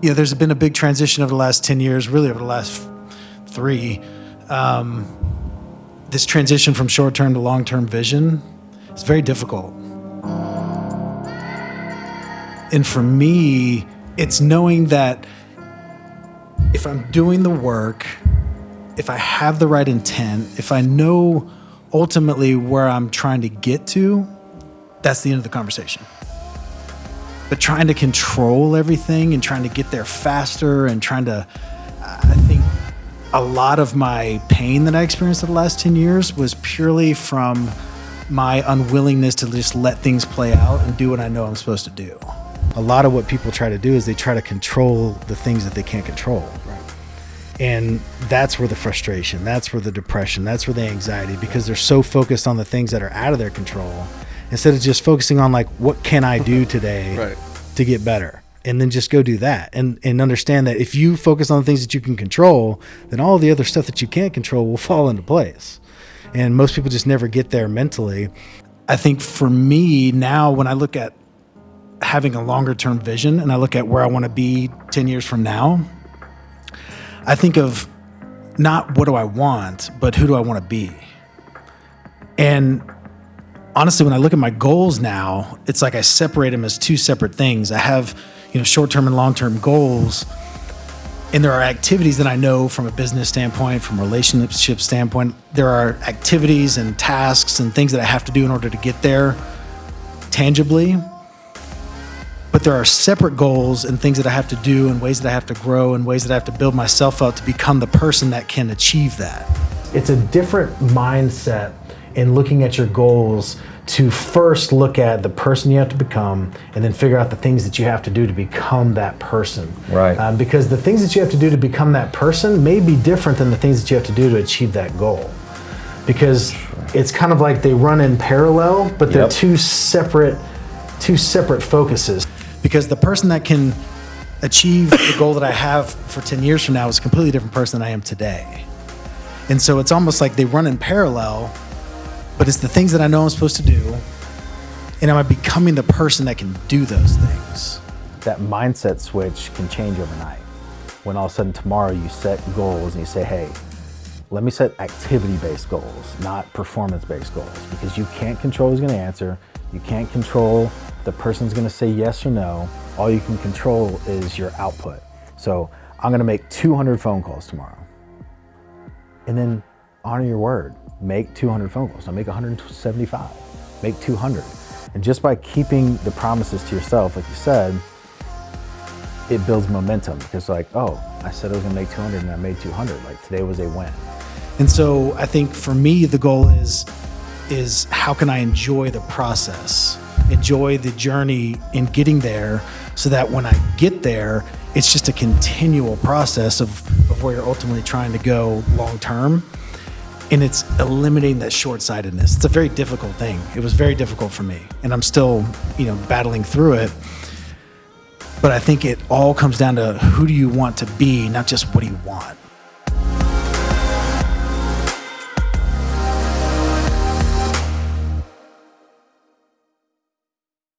you know, there's been a big transition over the last 10 years, really over the last three. Um, this transition from short term to long term vision is very difficult. And for me, it's knowing that if I'm doing the work, if I have the right intent, if I know ultimately where I'm trying to get to, that's the end of the conversation. But trying to control everything and trying to get there faster and trying to, I think a lot of my pain that I experienced in the last 10 years was purely from my unwillingness to just let things play out and do what I know I'm supposed to do. A lot of what people try to do is they try to control the things that they can't control. Right. And that's where the frustration, that's where the depression, that's where the anxiety, because they're so focused on the things that are out of their control instead of just focusing on like, what can I do today Right. to get better? And then just go do that and, and understand that if you focus on the things that you can control, then all the other stuff that you can't control will fall into place. And most people just never get there mentally. I think for me now, when I look at having a longer term vision and I look at where I want to be 10 years from now, I think of not what do I want, but who do I want to be? And honestly, when I look at my goals now, it's like I separate them as two separate things. I have, you know, short term and long term goals. And there are activities that I know from a business standpoint, from a relationship standpoint, there are activities and tasks and things that I have to do in order to get there tangibly. But there are separate goals and things that I have to do and ways that I have to grow and ways that I have to build myself up to become the person that can achieve that. It's a different mindset in looking at your goals to first look at the person you have to become and then figure out the things that you have to do to become that person. Right. Um, because the things that you have to do to become that person may be different than the things that you have to do to achieve that goal. Because it's kind of like they run in parallel, but they're Yep. two separate two separate focuses. Because the person that can achieve the goal that I have for 10 years from now is a completely different person than I am today. And so it's almost like they run in parallel, but it's the things that I know I'm supposed to do. And am I becoming the person that can do those things? that mindset switch can change overnight. When all of a sudden tomorrow you set goals and you say, hey, let me set activity based goals, not performance based goals, because you can't control who's going to answer. You can't control the person's going to say yes or no. All you can control is your output. So I'm going to make 200 phone calls tomorrow. And then honor your word. Make 200 phone calls. Now make 175. Make 200. And just by keeping the promises to yourself, like you said, it builds momentum because like, oh, I said I was gonna make 200 and I made 200. Like today was a win. And so I think for me the goal is is how can I enjoy the process, enjoy the journey in getting there, so that when I get there, it's just a continual process of, of where you're ultimately trying to go long term. And it's eliminating that short sightedness. It's a very difficult thing. It was very difficult for me, and I'm still, you know, battling through it. But I think it all comes down to who do you want to be, not just what do you want.